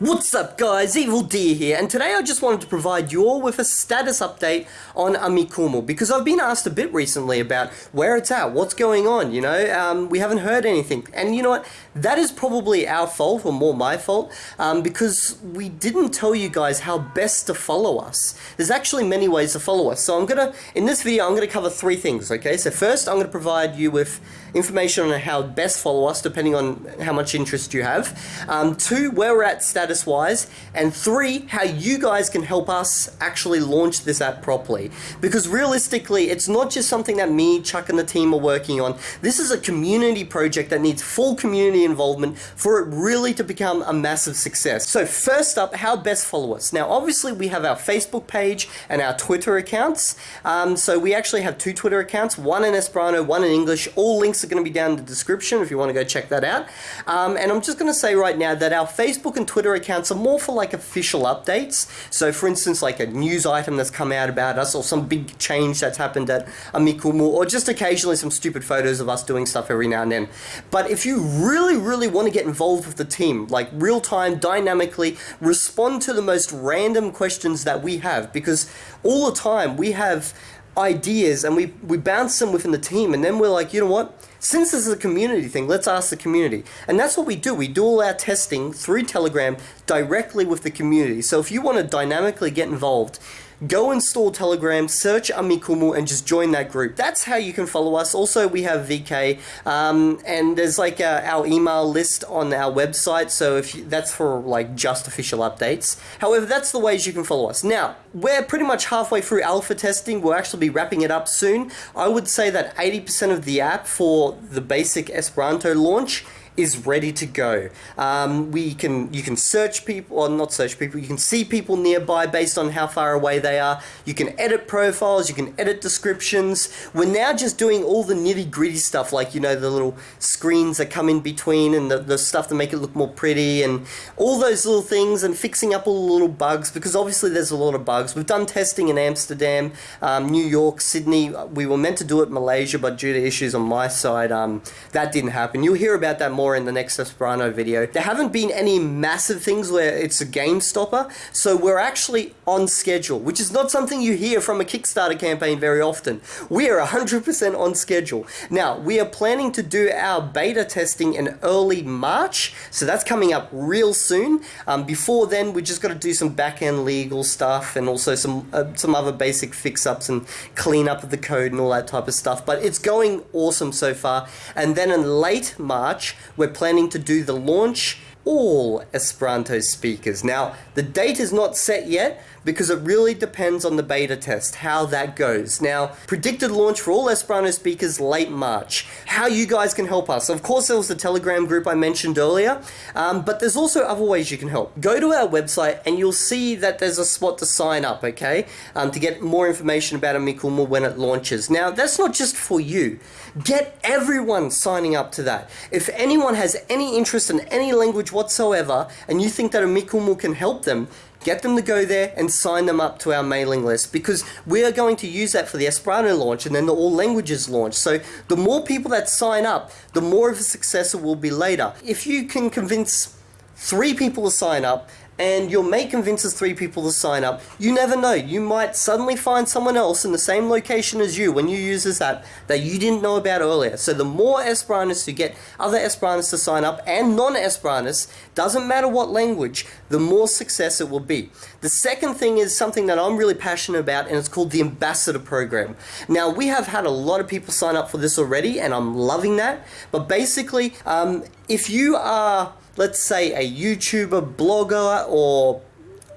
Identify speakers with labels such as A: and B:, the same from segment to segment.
A: What's up guys, Evildea here, and today I just wanted to provide you all with a status update on Amikumu, because I've been asked a bit recently about where it's at, what's going on, you know, um, we haven't heard anything, and you know what, that is probably our fault, or more my fault, um, because we didn't tell you guys how best to follow us. There's actually many ways to follow us, so I'm gonna, in this video, I'm gonna cover three things, okay, so first I'm gonna provide you with information on how best follow us, depending on how much interest you have, um, two, where we're at status status wise, and three, how you guys can help us actually launch this app properly. Because realistically, it's not just something that me, Chuck, and the team are working on. This is a community project that needs full community involvement for it really to become a massive success. So first up, how best follow us. Now, obviously, we have our Facebook page and our Twitter accounts. Um, so we actually have two Twitter accounts, one in Esperanto, one in English. All links are going to be down in the description if you want to go check that out. Um, and I'm just going to say right now that our Facebook and Twitter accounts are more for like official updates. So for instance, like a news item that's come out about us or some big change that's happened at Amikumu or just occasionally some stupid photos of us doing stuff every now and then. But if you really, really want to get involved with the team, like real time, dynamically, respond to the most random questions that we have because all the time we have ideas and we, we bounce them within the team and then we're like, you know what? Since this is a community thing, let's ask the community. And that's what we do. We do all our testing through Telegram directly with the community. So if you want to dynamically get involved, go install Telegram, search Amikumu, and just join that group. That's how you can follow us. Also, we have VK, um, and there's like our email list on our website. So if you, that's for like just official updates. However, that's the ways you can follow us. Now, we're pretty much halfway through alpha testing. We'll actually be wrapping it up soon. I would say that 80% of the app for the basic Esperanto launch is ready to go. Um, we can you can search people or not search people. You can see people nearby based on how far away they are. You can edit profiles. You can edit descriptions. We're now just doing all the nitty gritty stuff like you know the little screens that come in between and the, the stuff to make it look more pretty and all those little things and fixing up all the little bugs because obviously there's a lot of bugs. We've done testing in Amsterdam, um, New York, Sydney. We were meant to do it in Malaysia, but due to issues on my side, um, that didn't happen. You'll hear about that more more in the next Esperanto video. There haven't been any massive things where it's a game stopper, so we're actually on schedule, which is not something you hear from a Kickstarter campaign very often. We are 100% on schedule. Now, we are planning to do our beta testing in early March, so that's coming up real soon. Um, before then, we just got to do some back-end legal stuff and also some uh, some other basic fix-ups and clean up of the code and all that type of stuff. But it's going awesome so far. And then in late March, we're planning to do the launch all Esperanto speakers. Now, the date is not set yet because it really depends on the beta test, how that goes. Now, predicted launch for all Esperanto speakers late March. How you guys can help us. Of course, there was the Telegram group I mentioned earlier, um, but there's also other ways you can help. Go to our website and you'll see that there's a spot to sign up, okay, um, to get more information about Amikumu when it launches. Now, that's not just for you. Get everyone signing up to that. If anyone has any interest in any language whatsoever and you think that Amikumu can help them, get them to go there and sign them up to our mailing list because we are going to use that for the Esperanto launch and then the all languages launch. So the more people that sign up, the more of a success it will be later. If you can convince three people to sign up and your mate convinces three people to sign up, you never know. You might suddenly find someone else in the same location as you when you use this app that you didn't know about earlier. So the more Esperantists who get other Esperantists to sign up and non-Esperantists, doesn't matter what language, the more success it will be. The second thing is something that I'm really passionate about and it's called the Ambassador Program. Now we have had a lot of people sign up for this already and I'm loving that. But basically, um, if you are let's say a YouTuber, blogger, or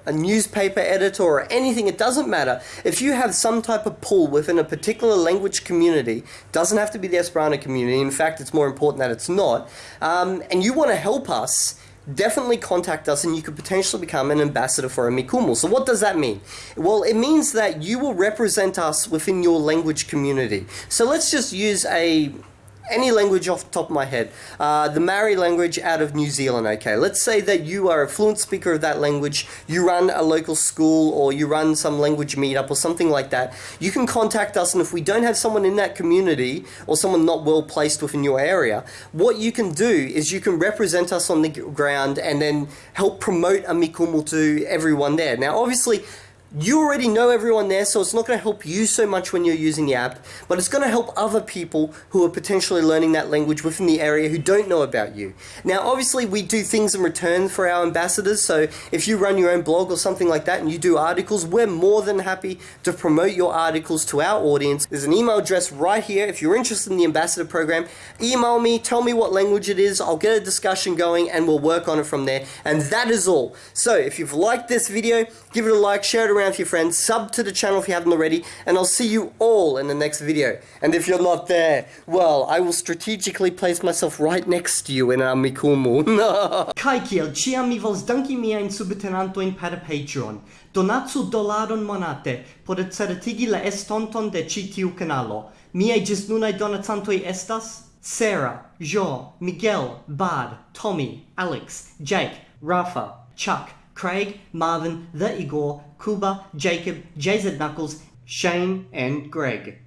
A: a newspaper editor or anything, it doesn't matter. If you have some type of pull within a particular language community, doesn't have to be the Esperanto community, in fact it's more important that it's not, um, and you want to help us, definitely contact us and you could potentially become an ambassador for Amikumu. So what does that mean? Well, it means that you will represent us within your language community. So let's just use a any language off the top of my head. Uh, the Maori language out of New Zealand, okay. Let's say that you are a fluent speaker of that language, you run a local school or you run some language meetup or something like that. You can contact us and if we don't have someone in that community or someone not well placed within your area, what you can do is you can represent us on the ground and then help promote Amikumu to everyone there. Now obviously you already know everyone there, so it's not going to help you so much when you're using the app, but it's going to help other people who are potentially learning that language within the area who don't know about you. Now, obviously, we do things in return for our ambassadors, so if you run your own blog or something like that and you do articles, we're more than happy to promote your articles to our audience. There's an email address right here. If you're interested in the ambassador program, email me, tell me what language it is, I'll get a discussion going, and we'll work on it from there. And that is all. So, if you've liked this video, give it a like, share it around to your friends, sub to the channel if you haven't already, and I'll see you all in the next video. And if you're not there, well, I will strategically place myself right next to you in Amikumu.
B: Kai kiel ciam mi vols danki miajn subtenantojn per Patreon. Donacu dolaron monate por certigi la estonton de ĉi tiu kanalo. Miaj nunai donacantoj estas Sarah, Jo, Miguel, Bard, Tommy, Alex, Jake, Rafa, Chuck, Craig, Marvin, The Igor, Kuba, Jacob, JZ Knuckles, Shane, and Greg.